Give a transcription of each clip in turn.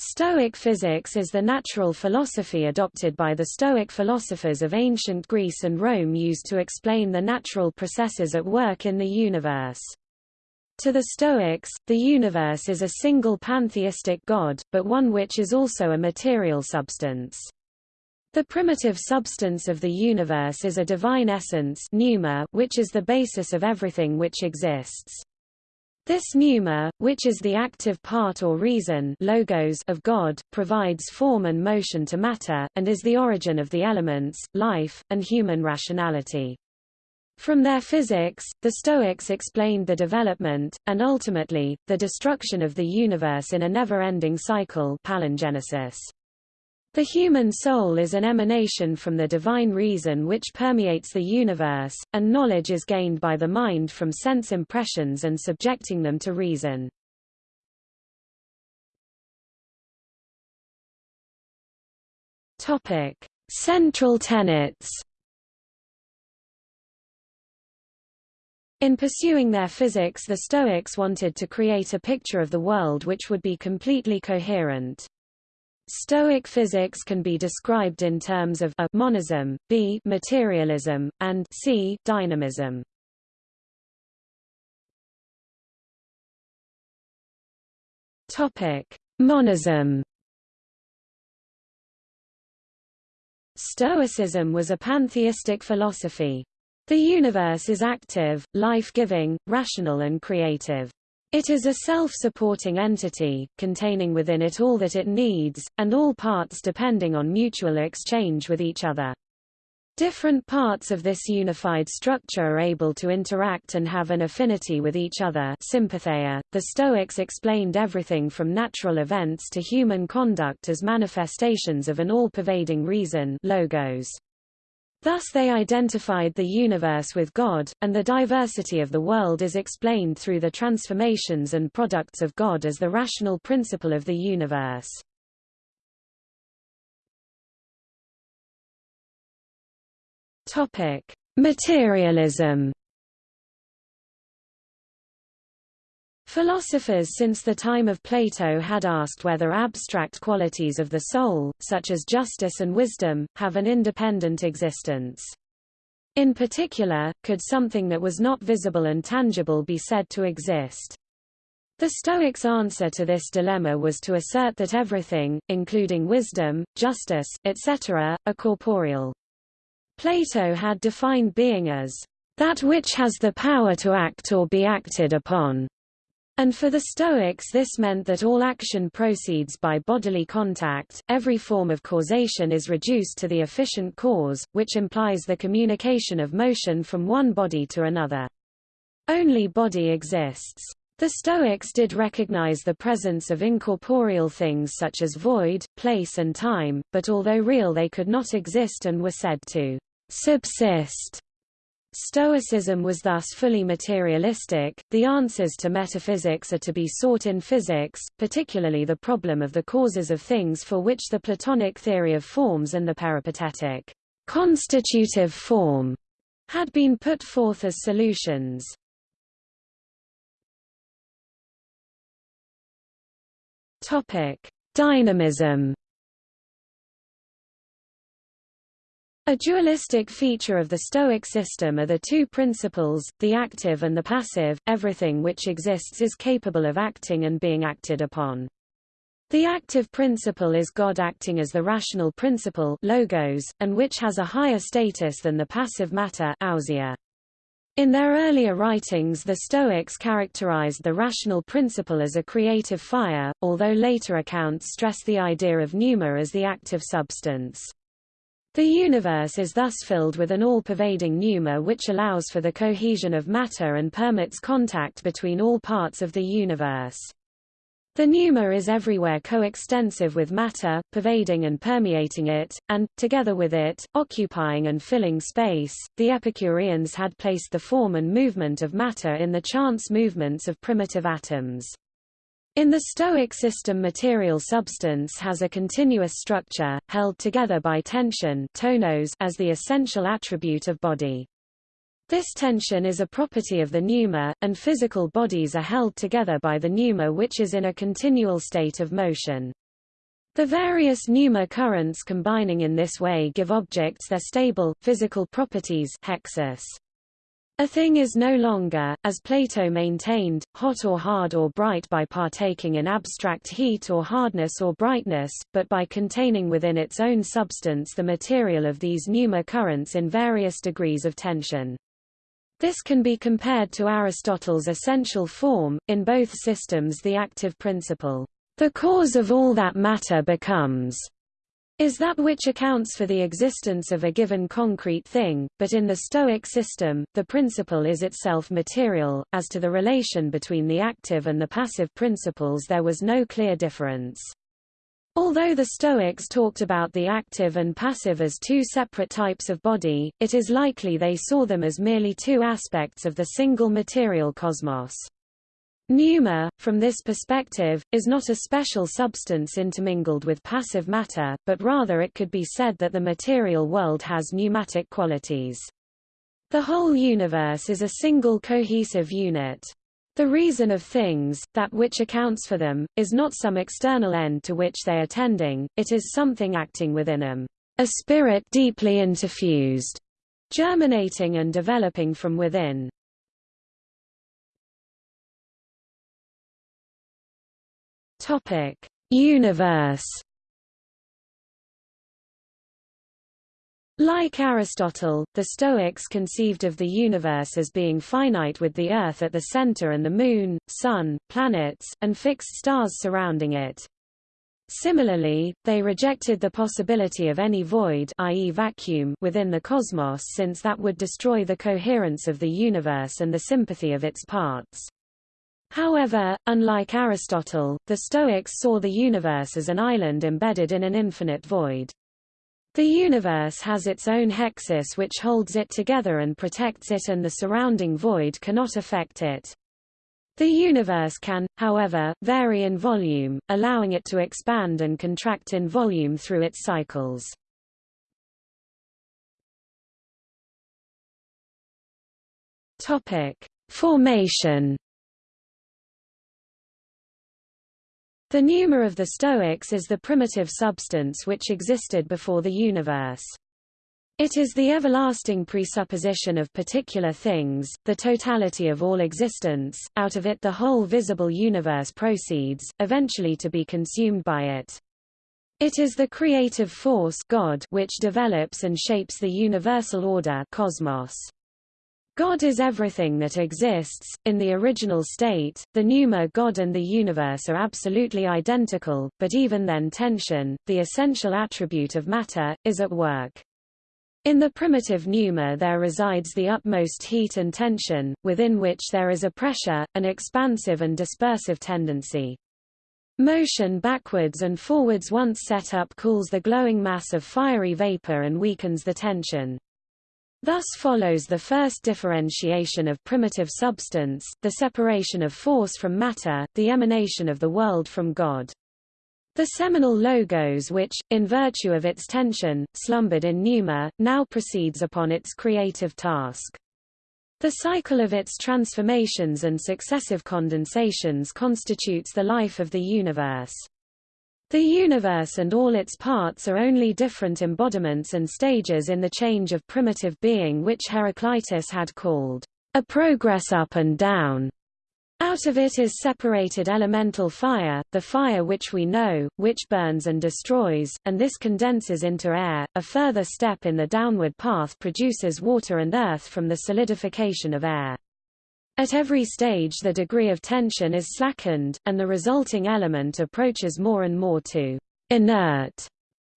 Stoic physics is the natural philosophy adopted by the Stoic philosophers of ancient Greece and Rome used to explain the natural processes at work in the universe. To the Stoics, the universe is a single pantheistic God, but one which is also a material substance. The primitive substance of the universe is a divine essence pneuma, which is the basis of everything which exists. This pneuma, which is the active part or reason logos of God, provides form and motion to matter, and is the origin of the elements, life, and human rationality. From their physics, the Stoics explained the development, and ultimately, the destruction of the universe in a never-ending cycle palingenesis. The human soul is an emanation from the divine reason which permeates the universe, and knowledge is gained by the mind from sense impressions and subjecting them to reason. Topic: Central tenets. In pursuing their physics the Stoics wanted to create a picture of the world which would be completely coherent. Stoic physics can be described in terms of a monism, b materialism, and c dynamism. Topic: Monism. Stoicism was a pantheistic philosophy. The universe is active, life-giving, rational and creative. It is a self-supporting entity, containing within it all that it needs, and all parts depending on mutual exchange with each other. Different parts of this unified structure are able to interact and have an affinity with each other sympatheia. .The Stoics explained everything from natural events to human conduct as manifestations of an all-pervading reason logos. Thus they identified the universe with God, and the diversity of the world is explained through the transformations and products of God as the rational principle of the universe. Topic: Materialism Philosophers since the time of Plato had asked whether abstract qualities of the soul, such as justice and wisdom, have an independent existence. In particular, could something that was not visible and tangible be said to exist? The Stoics' answer to this dilemma was to assert that everything, including wisdom, justice, etc., are corporeal. Plato had defined being as that which has the power to act or be acted upon. And for the Stoics this meant that all action proceeds by bodily contact, every form of causation is reduced to the efficient cause, which implies the communication of motion from one body to another. Only body exists. The Stoics did recognize the presence of incorporeal things such as void, place and time, but although real they could not exist and were said to subsist Stoicism was thus fully materialistic. The answers to metaphysics are to be sought in physics, particularly the problem of the causes of things for which the Platonic theory of forms and the peripatetic constitutive form had been put forth as solutions. Topic: Dynamism A dualistic feature of the Stoic system are the two principles, the active and the passive, everything which exists is capable of acting and being acted upon. The active principle is God acting as the rational principle logos, and which has a higher status than the passive matter. In their earlier writings the Stoics characterized the rational principle as a creative fire, although later accounts stress the idea of pneuma as the active substance. The universe is thus filled with an all-pervading pneuma which allows for the cohesion of matter and permits contact between all parts of the universe. The pneuma is everywhere coextensive with matter, pervading and permeating it, and, together with it, occupying and filling space. The Epicureans had placed the form and movement of matter in the chance movements of primitive atoms. In the Stoic system material substance has a continuous structure, held together by tension tonos as the essential attribute of body. This tension is a property of the pneuma, and physical bodies are held together by the pneuma which is in a continual state of motion. The various pneuma currents combining in this way give objects their stable, physical properties hexis. A thing is no longer, as Plato maintained, hot or hard or bright by partaking in abstract heat or hardness or brightness, but by containing within its own substance the material of these pneuma currents in various degrees of tension. This can be compared to Aristotle's essential form, in both systems the active principle, the cause of all that matter becomes, is that which accounts for the existence of a given concrete thing, but in the Stoic system, the principle is itself material. As to the relation between the active and the passive principles there was no clear difference. Although the Stoics talked about the active and passive as two separate types of body, it is likely they saw them as merely two aspects of the single material cosmos. Pneuma, from this perspective, is not a special substance intermingled with passive matter, but rather it could be said that the material world has pneumatic qualities. The whole universe is a single cohesive unit. The reason of things, that which accounts for them, is not some external end to which they are tending, it is something acting within them, a spirit deeply interfused, germinating and developing from within. Topic: Universe. Like Aristotle, the Stoics conceived of the universe as being finite with the Earth at the center and the Moon, Sun, planets, and fixed stars surrounding it. Similarly, they rejected the possibility of any void i.e. vacuum within the cosmos since that would destroy the coherence of the universe and the sympathy of its parts. However, unlike Aristotle, the Stoics saw the universe as an island embedded in an infinite void. The universe has its own hexis which holds it together and protects it and the surrounding void cannot affect it. The universe can, however, vary in volume, allowing it to expand and contract in volume through its cycles. Topic: Formation The pneuma of the Stoics is the primitive substance which existed before the universe. It is the everlasting presupposition of particular things, the totality of all existence, out of it the whole visible universe proceeds, eventually to be consumed by it. It is the creative force God which develops and shapes the universal order cosmos. God is everything that exists. In the original state, the pneuma God and the universe are absolutely identical, but even then tension, the essential attribute of matter, is at work. In the primitive pneuma there resides the utmost heat and tension, within which there is a pressure, an expansive and dispersive tendency. Motion backwards and forwards once set up cools the glowing mass of fiery vapor and weakens the tension. Thus follows the first differentiation of primitive substance, the separation of force from matter, the emanation of the world from God. The seminal logos which, in virtue of its tension, slumbered in pneuma, now proceeds upon its creative task. The cycle of its transformations and successive condensations constitutes the life of the universe. The universe and all its parts are only different embodiments and stages in the change of primitive being which Heraclitus had called a progress up and down. Out of it is separated elemental fire, the fire which we know, which burns and destroys, and this condenses into air. A further step in the downward path produces water and earth from the solidification of air. At every stage the degree of tension is slackened, and the resulting element approaches more and more to inert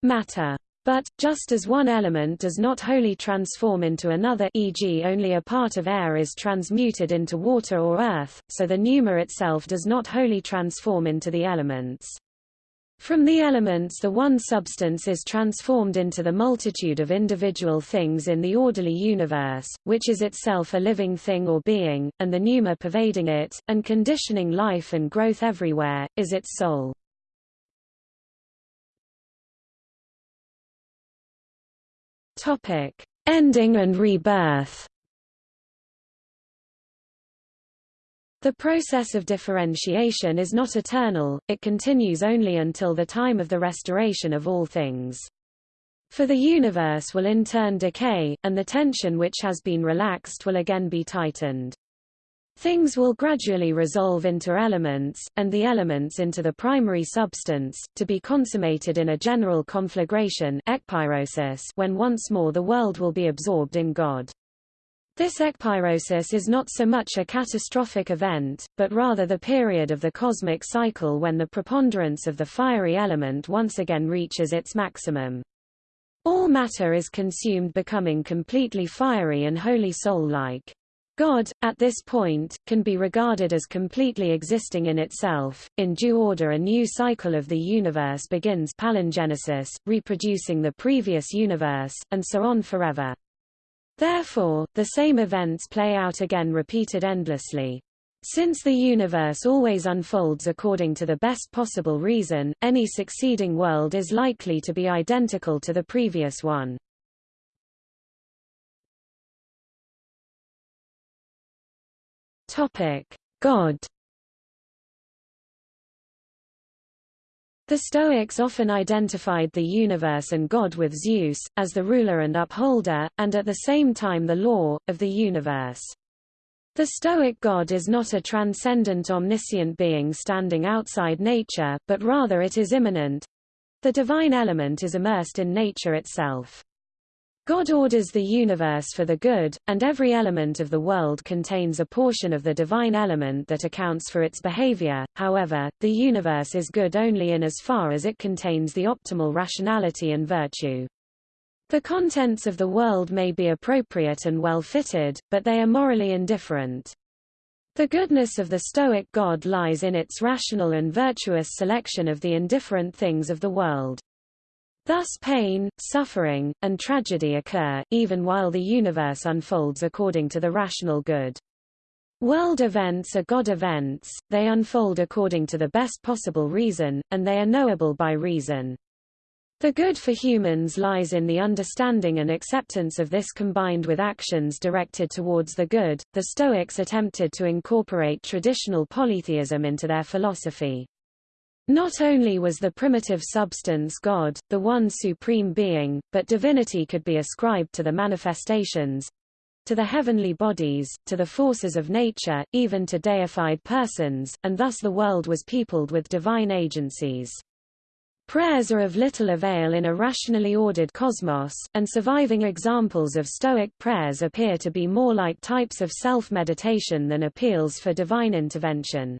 matter. But, just as one element does not wholly transform into another e.g. only a part of air is transmuted into water or earth, so the pneuma itself does not wholly transform into the elements. From the elements the one substance is transformed into the multitude of individual things in the orderly universe, which is itself a living thing or being, and the pneuma pervading it, and conditioning life and growth everywhere, is its soul. Ending and rebirth The process of differentiation is not eternal, it continues only until the time of the restoration of all things. For the universe will in turn decay, and the tension which has been relaxed will again be tightened. Things will gradually resolve into elements, and the elements into the primary substance, to be consummated in a general conflagration when once more the world will be absorbed in God. This ekpyrosis is not so much a catastrophic event, but rather the period of the cosmic cycle when the preponderance of the fiery element once again reaches its maximum. All matter is consumed becoming completely fiery and wholly soul-like. God, at this point, can be regarded as completely existing in itself. In due order a new cycle of the universe begins palingenesis, reproducing the previous universe, and so on forever. Therefore, the same events play out again repeated endlessly. Since the universe always unfolds according to the best possible reason, any succeeding world is likely to be identical to the previous one. God The Stoics often identified the universe and God with Zeus, as the ruler and upholder, and at the same time the law, of the universe. The Stoic God is not a transcendent omniscient being standing outside nature, but rather it is immanent. The divine element is immersed in nature itself. God orders the universe for the good, and every element of the world contains a portion of the divine element that accounts for its behavior. However, the universe is good only in as far as it contains the optimal rationality and virtue. The contents of the world may be appropriate and well-fitted, but they are morally indifferent. The goodness of the Stoic God lies in its rational and virtuous selection of the indifferent things of the world. Thus pain, suffering, and tragedy occur, even while the universe unfolds according to the rational good. World events are God events, they unfold according to the best possible reason, and they are knowable by reason. The good for humans lies in the understanding and acceptance of this combined with actions directed towards the good. The Stoics attempted to incorporate traditional polytheism into their philosophy. Not only was the primitive substance God, the one supreme being, but divinity could be ascribed to the manifestations, to the heavenly bodies, to the forces of nature, even to deified persons, and thus the world was peopled with divine agencies. Prayers are of little avail in a rationally ordered cosmos, and surviving examples of Stoic prayers appear to be more like types of self-meditation than appeals for divine intervention.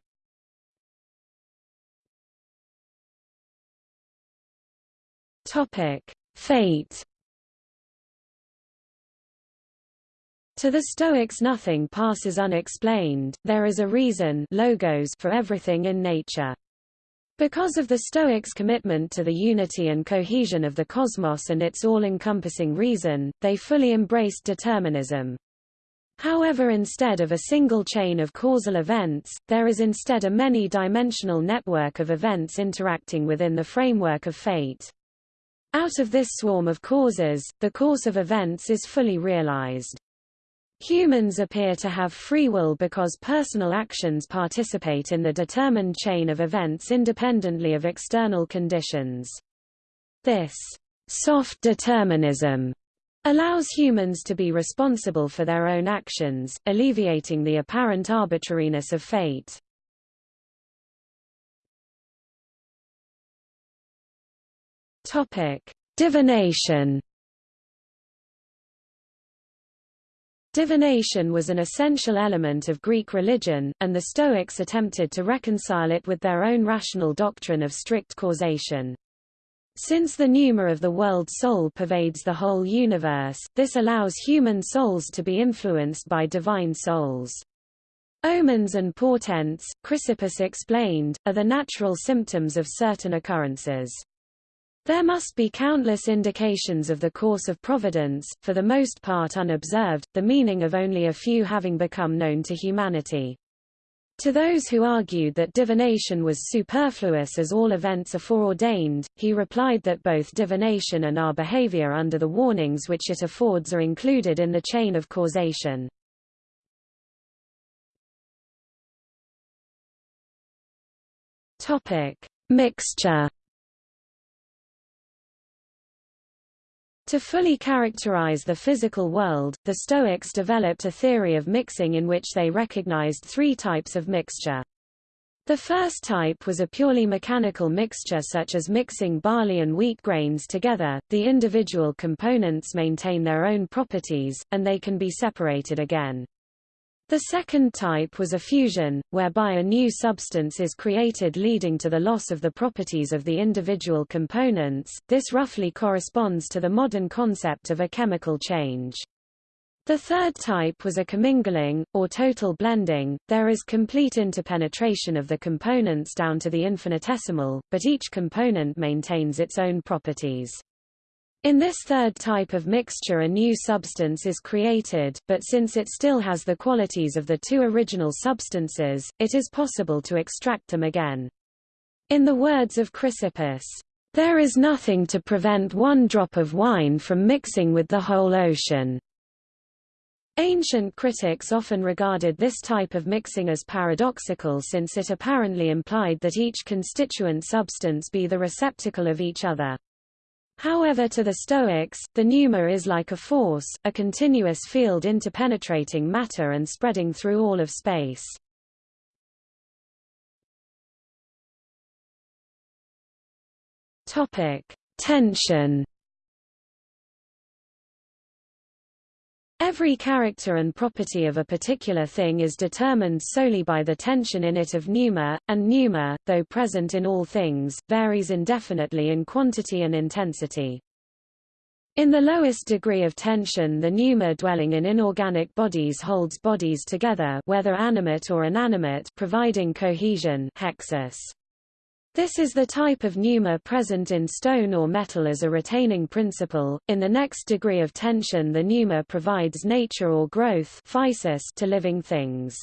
Topic: Fate. To the Stoics nothing passes unexplained, there is a reason logos for everything in nature. Because of the Stoics' commitment to the unity and cohesion of the cosmos and its all-encompassing reason, they fully embraced determinism. However instead of a single chain of causal events, there is instead a many-dimensional network of events interacting within the framework of fate. Out of this swarm of causes, the course of events is fully realized. Humans appear to have free will because personal actions participate in the determined chain of events independently of external conditions. This soft determinism allows humans to be responsible for their own actions, alleviating the apparent arbitrariness of fate. Topic: Divination. Divination was an essential element of Greek religion, and the Stoics attempted to reconcile it with their own rational doctrine of strict causation. Since the pneuma of the world soul pervades the whole universe, this allows human souls to be influenced by divine souls. Omens and portents, Chrysippus explained, are the natural symptoms of certain occurrences. There must be countless indications of the course of providence, for the most part unobserved, the meaning of only a few having become known to humanity. To those who argued that divination was superfluous as all events are foreordained, he replied that both divination and our behavior under the warnings which it affords are included in the chain of causation. Mixture. To fully characterize the physical world, the Stoics developed a theory of mixing in which they recognized three types of mixture. The first type was a purely mechanical mixture such as mixing barley and wheat grains together, the individual components maintain their own properties, and they can be separated again. The second type was a fusion, whereby a new substance is created leading to the loss of the properties of the individual components. This roughly corresponds to the modern concept of a chemical change. The third type was a commingling, or total blending. There is complete interpenetration of the components down to the infinitesimal, but each component maintains its own properties. In this third type of mixture a new substance is created, but since it still has the qualities of the two original substances, it is possible to extract them again. In the words of Chrysippus, "...there is nothing to prevent one drop of wine from mixing with the whole ocean." Ancient critics often regarded this type of mixing as paradoxical since it apparently implied that each constituent substance be the receptacle of each other. However to the Stoics, the pneuma is like a force, a continuous field interpenetrating matter and spreading through all of space. Topic: Tension Every character and property of a particular thing is determined solely by the tension in it of pneuma, and pneuma, though present in all things, varies indefinitely in quantity and intensity. In the lowest degree of tension the pneuma dwelling in inorganic bodies holds bodies together whether animate or inanimate providing cohesion hexis. This is the type of pneuma present in stone or metal as a retaining principle. In the next degree of tension the pneuma provides nature or growth to living things.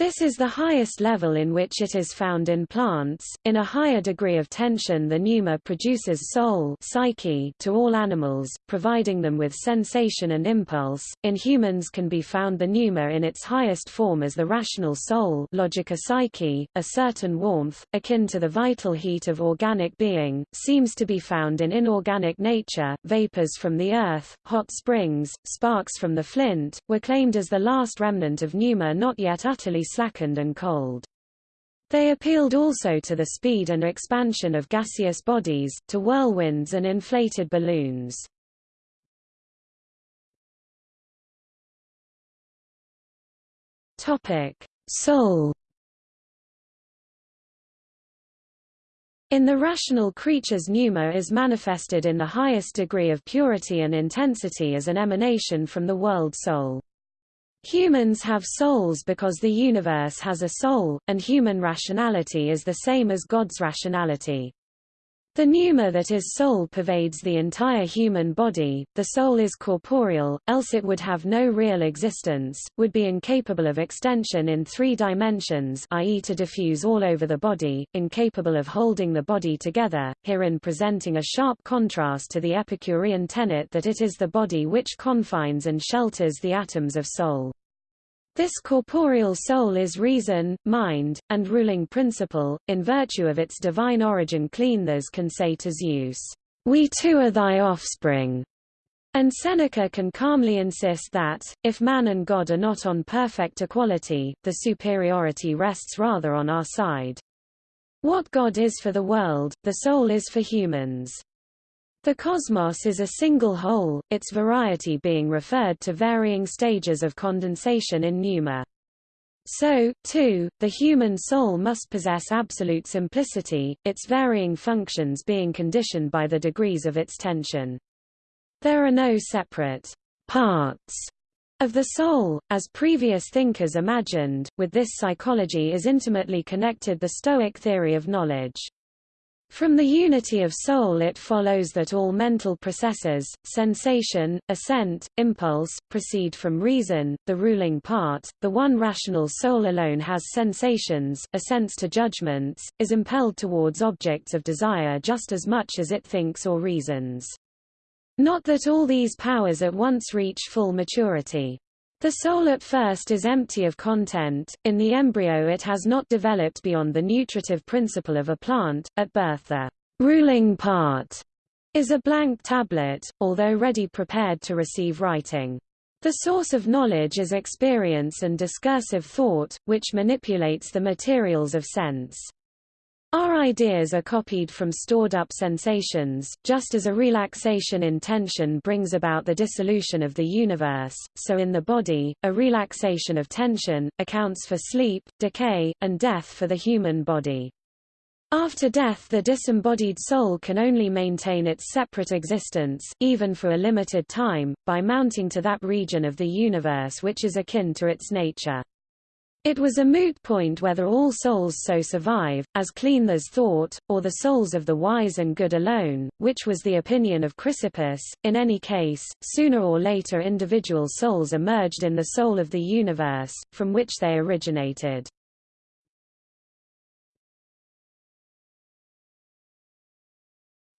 This is the highest level in which it is found in plants. In a higher degree of tension the pneuma produces soul psyche to all animals, providing them with sensation and impulse. In humans can be found the pneuma in its highest form as the rational soul logica psyche, a certain warmth, akin to the vital heat of organic being, seems to be found in inorganic nature. Vapors from the earth, hot springs, sparks from the flint, were claimed as the last remnant of pneuma not yet utterly slackened and cold. They appealed also to the speed and expansion of gaseous bodies, to whirlwinds and inflated balloons. Topic: Soul. In the rational creature's pneuma is manifested in the highest degree of purity and intensity as an emanation from the world soul. Humans have souls because the universe has a soul, and human rationality is the same as God's rationality. The pneuma that is soul pervades the entire human body, the soul is corporeal, else it would have no real existence, would be incapable of extension in three dimensions i.e. to diffuse all over the body, incapable of holding the body together, herein presenting a sharp contrast to the Epicurean tenet that it is the body which confines and shelters the atoms of soul. This corporeal soul is reason, mind, and ruling principle, in virtue of its divine origin clean Cleanthes can say to Zeus, "'We too are thy offspring' and Seneca can calmly insist that, if man and God are not on perfect equality, the superiority rests rather on our side. What God is for the world, the soul is for humans. The cosmos is a single whole, its variety being referred to varying stages of condensation in pneuma. So, too, the human soul must possess absolute simplicity, its varying functions being conditioned by the degrees of its tension. There are no separate parts of the soul, as previous thinkers imagined, with this psychology is intimately connected the Stoic theory of knowledge. From the unity of soul it follows that all mental processes, sensation, assent, impulse, proceed from reason, the ruling part, the one rational soul alone has sensations, assents to judgments, is impelled towards objects of desire just as much as it thinks or reasons. Not that all these powers at once reach full maturity. The soul at first is empty of content, in the embryo it has not developed beyond the nutritive principle of a plant, at birth the ruling part is a blank tablet, although ready prepared to receive writing. The source of knowledge is experience and discursive thought, which manipulates the materials of sense. Our ideas are copied from stored-up sensations, just as a relaxation in tension brings about the dissolution of the universe, so in the body, a relaxation of tension, accounts for sleep, decay, and death for the human body. After death the disembodied soul can only maintain its separate existence, even for a limited time, by mounting to that region of the universe which is akin to its nature. It was a moot point whether all souls so survive, as Cleanthes thought, or the souls of the wise and good alone, which was the opinion of Chrysippus. In any case, sooner or later individual souls emerged in the soul of the universe, from which they originated.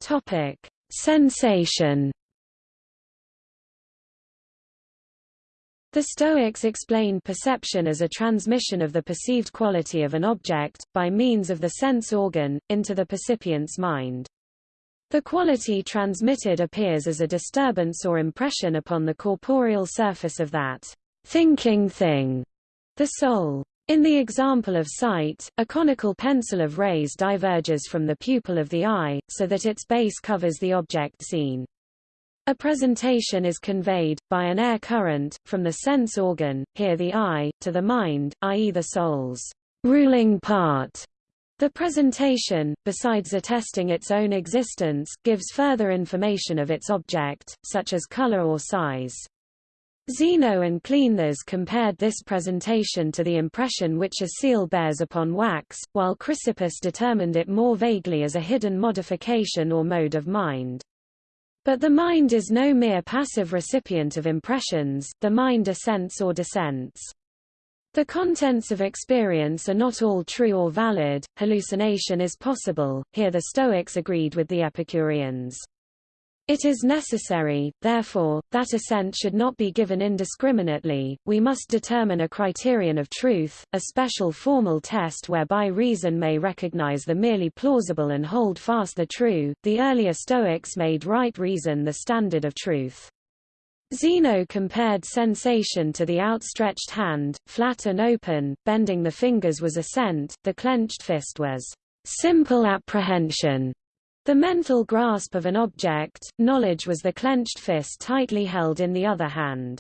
Topic: Sensation. The Stoics explained perception as a transmission of the perceived quality of an object, by means of the sense organ, into the percipient's mind. The quality transmitted appears as a disturbance or impression upon the corporeal surface of that thinking thing, the soul. In the example of sight, a conical pencil of rays diverges from the pupil of the eye, so that its base covers the object seen. A presentation is conveyed, by an air current, from the sense organ, here the eye, to the mind, i.e. the soul's ruling part. The presentation, besides attesting its own existence, gives further information of its object, such as color or size. Zeno and Cleanthes compared this presentation to the impression which a seal bears upon wax, while Chrysippus determined it more vaguely as a hidden modification or mode of mind. But the mind is no mere passive recipient of impressions, the mind assents or dissents. The contents of experience are not all true or valid, hallucination is possible, here the Stoics agreed with the Epicureans. It is necessary, therefore, that assent should not be given indiscriminately, we must determine a criterion of truth, a special formal test whereby reason may recognize the merely plausible and hold fast the true. The earlier Stoics made right reason the standard of truth. Zeno compared sensation to the outstretched hand, flat and open, bending the fingers was assent, the clenched fist was simple apprehension. The mental grasp of an object, knowledge was the clenched fist tightly held in the other hand.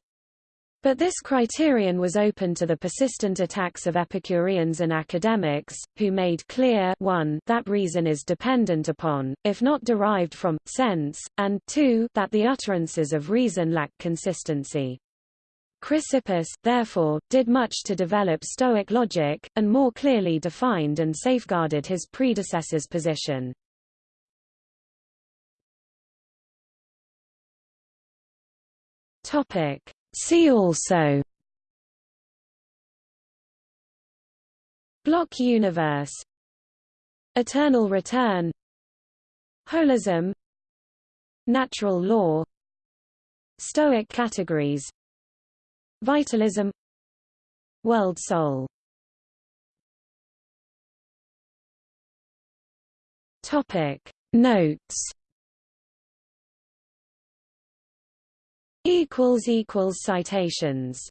But this criterion was open to the persistent attacks of Epicureans and academics, who made clear 1 that reason is dependent upon, if not derived from, sense, and 2 that the utterances of reason lack consistency. Chrysippus, therefore, did much to develop Stoic logic, and more clearly defined and safeguarded his predecessor's position. Topic. See also Block universe Eternal return Holism Natural law Stoic categories Vitalism World soul Topic Notes equals equals citations